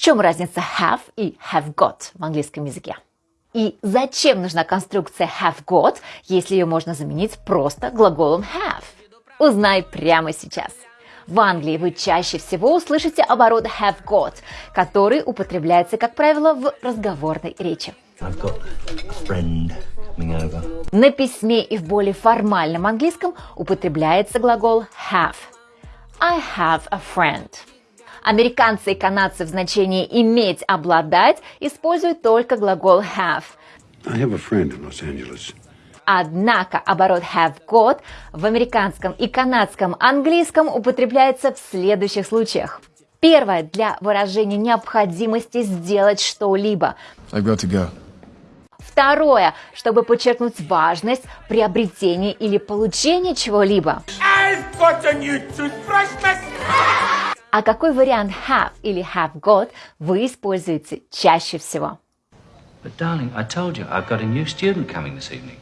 В чем разница have и have got в английском языке? И зачем нужна конструкция have got, если ее можно заменить просто глаголом have? Узнай прямо сейчас. В Англии вы чаще всего услышите оборот have got, который употребляется, как правило, в разговорной речи. На письме и в более формальном английском употребляется глагол have. I have a friend. Американцы и канадцы в значении «иметь», «обладать» используют только глагол have. I have a friend in Los Angeles. Однако оборот have got в американском и канадском английском употребляется в следующих случаях. Первое – для выражения необходимости сделать что-либо. I've got to go. Второе – чтобы подчеркнуть важность приобретения или получения чего-либо. А какой вариант have или have got вы используете чаще всего? But darling, I told you I've got a new student coming this evening.